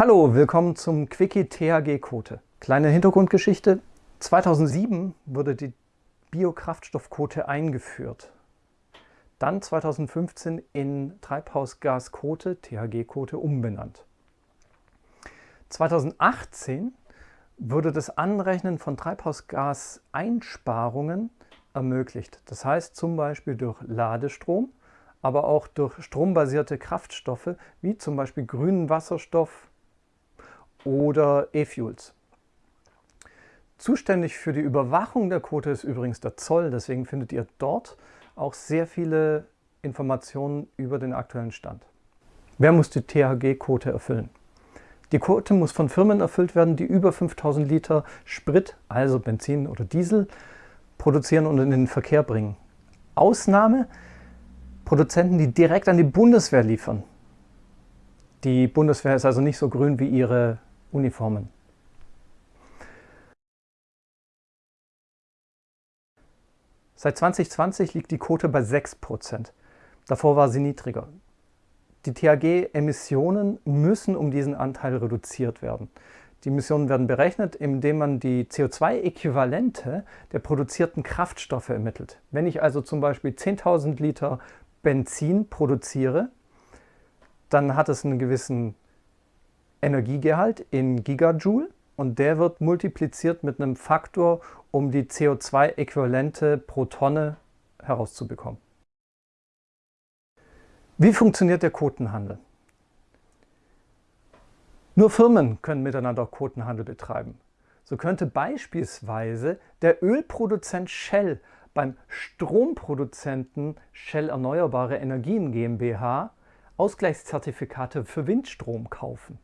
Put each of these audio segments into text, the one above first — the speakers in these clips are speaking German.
Hallo, willkommen zum Quickie THG-Quote. Kleine Hintergrundgeschichte. 2007 wurde die Biokraftstoffquote eingeführt. Dann 2015 in Treibhausgasquote, THG-Quote, umbenannt. 2018 wurde das Anrechnen von Treibhausgaseinsparungen ermöglicht. Das heißt zum Beispiel durch Ladestrom, aber auch durch strombasierte Kraftstoffe wie zum Beispiel grünen Wasserstoff, oder E-Fuels. Zuständig für die Überwachung der Quote ist übrigens der Zoll, deswegen findet ihr dort auch sehr viele Informationen über den aktuellen Stand. Wer muss die THG-Quote erfüllen? Die Quote muss von Firmen erfüllt werden, die über 5000 Liter Sprit, also Benzin oder Diesel, produzieren und in den Verkehr bringen. Ausnahme Produzenten, die direkt an die Bundeswehr liefern. Die Bundeswehr ist also nicht so grün wie ihre Uniformen. Seit 2020 liegt die Quote bei 6%. Davor war sie niedriger. Die THG-Emissionen müssen um diesen Anteil reduziert werden. Die Emissionen werden berechnet, indem man die CO2-Äquivalente der produzierten Kraftstoffe ermittelt. Wenn ich also zum Beispiel 10.000 Liter Benzin produziere, dann hat es einen gewissen Energiegehalt in Gigajoule und der wird multipliziert mit einem Faktor, um die CO2-Äquivalente pro Tonne herauszubekommen. Wie funktioniert der Quotenhandel? Nur Firmen können miteinander Quotenhandel betreiben. So könnte beispielsweise der Ölproduzent Shell beim Stromproduzenten Shell Erneuerbare Energien GmbH Ausgleichszertifikate für Windstrom kaufen.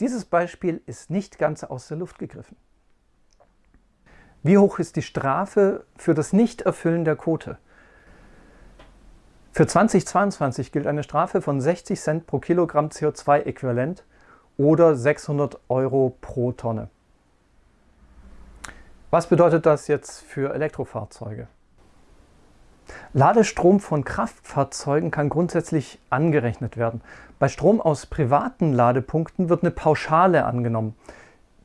Dieses Beispiel ist nicht ganz aus der Luft gegriffen. Wie hoch ist die Strafe für das Nichterfüllen der Quote? Für 2022 gilt eine Strafe von 60 Cent pro Kilogramm CO2-Äquivalent oder 600 Euro pro Tonne. Was bedeutet das jetzt für Elektrofahrzeuge? Ladestrom von Kraftfahrzeugen kann grundsätzlich angerechnet werden. Bei Strom aus privaten Ladepunkten wird eine Pauschale angenommen,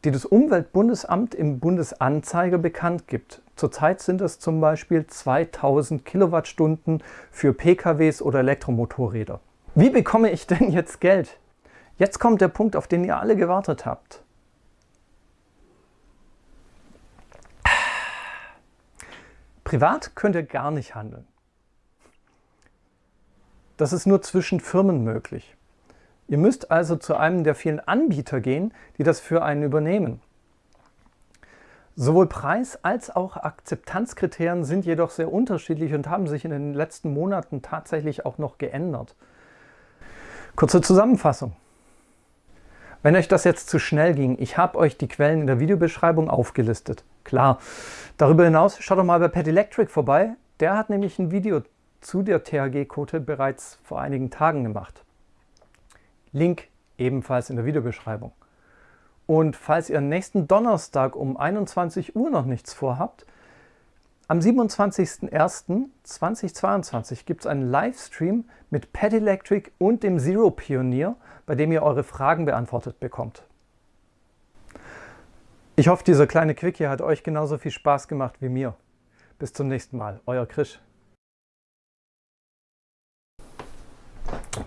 die das Umweltbundesamt im Bundesanzeiger bekannt gibt. Zurzeit sind es zum Beispiel 2000 Kilowattstunden für PKWs oder Elektromotorräder. Wie bekomme ich denn jetzt Geld? Jetzt kommt der Punkt, auf den ihr alle gewartet habt. Privat könnt ihr gar nicht handeln. Das ist nur zwischen Firmen möglich. Ihr müsst also zu einem der vielen Anbieter gehen, die das für einen übernehmen. Sowohl Preis- als auch Akzeptanzkriterien sind jedoch sehr unterschiedlich und haben sich in den letzten Monaten tatsächlich auch noch geändert. Kurze Zusammenfassung. Wenn euch das jetzt zu schnell ging, ich habe euch die Quellen in der Videobeschreibung aufgelistet. Klar. Darüber hinaus schaut doch mal bei Pet Electric vorbei. Der hat nämlich ein Video zu der THG-Quote bereits vor einigen Tagen gemacht. Link ebenfalls in der Videobeschreibung. Und falls ihr nächsten Donnerstag um 21 Uhr noch nichts vorhabt, am 27.01.2022 gibt es einen Livestream mit Pet Electric und dem Zero Pionier, bei dem ihr eure Fragen beantwortet bekommt. Ich hoffe, dieser kleine Quickie hat euch genauso viel Spaß gemacht wie mir. Bis zum nächsten Mal, euer Krisch.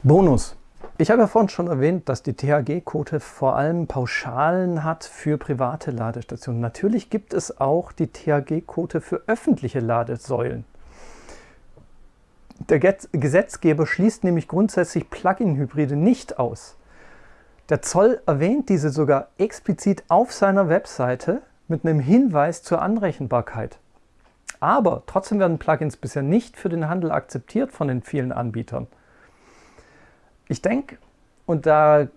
Bonus. Ich habe ja vorhin schon erwähnt, dass die THG-Quote vor allem Pauschalen hat für private Ladestationen. Natürlich gibt es auch die THG-Quote für öffentliche Ladesäulen. Der Gesetzgeber schließt nämlich grundsätzlich Plug-in-Hybride nicht aus. Der Zoll erwähnt diese sogar explizit auf seiner Webseite mit einem Hinweis zur Anrechenbarkeit. Aber trotzdem werden Plugins bisher nicht für den Handel akzeptiert von den vielen Anbietern. Ich denke, und da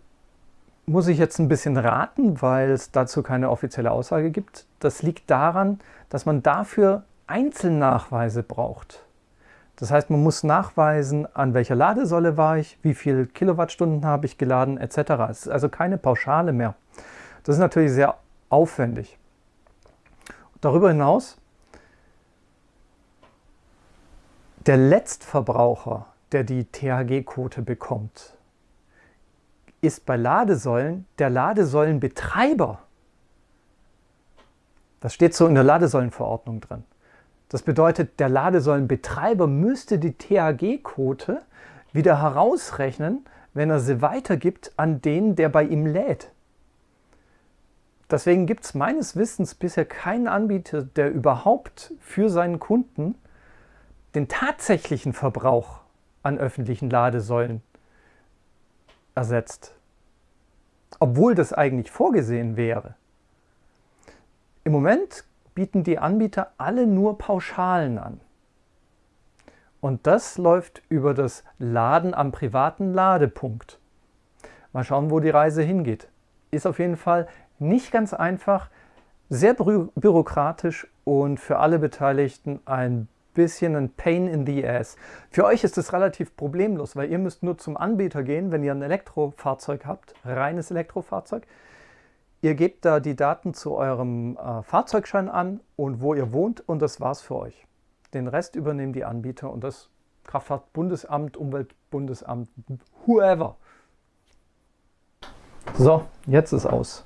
muss ich jetzt ein bisschen raten, weil es dazu keine offizielle Aussage gibt. Das liegt daran, dass man dafür Einzelnachweise braucht. Das heißt, man muss nachweisen, an welcher Ladesäule war ich, wie viele Kilowattstunden habe ich geladen, etc. Es ist also keine Pauschale mehr. Das ist natürlich sehr aufwendig. Darüber hinaus, der Letztverbraucher der die THG-Quote bekommt, ist bei Ladesäulen der Ladesäulenbetreiber. Das steht so in der Ladesäulenverordnung drin. Das bedeutet, der Ladesäulenbetreiber müsste die THG-Quote wieder herausrechnen, wenn er sie weitergibt an den, der bei ihm lädt. Deswegen gibt es meines Wissens bisher keinen Anbieter, der überhaupt für seinen Kunden den tatsächlichen Verbrauch an öffentlichen Ladesäulen ersetzt. Obwohl das eigentlich vorgesehen wäre. Im Moment bieten die Anbieter alle nur Pauschalen an. Und das läuft über das Laden am privaten Ladepunkt. Mal schauen, wo die Reise hingeht. Ist auf jeden Fall nicht ganz einfach, sehr bü bürokratisch und für alle Beteiligten ein bisschen ein Pain in the Ass. Für euch ist es relativ problemlos, weil ihr müsst nur zum Anbieter gehen, wenn ihr ein Elektrofahrzeug habt, reines Elektrofahrzeug. Ihr gebt da die Daten zu eurem äh, Fahrzeugschein an und wo ihr wohnt und das war's für euch. Den Rest übernehmen die Anbieter und das Kraftfahrtbundesamt, Umweltbundesamt, whoever. So, jetzt ist aus.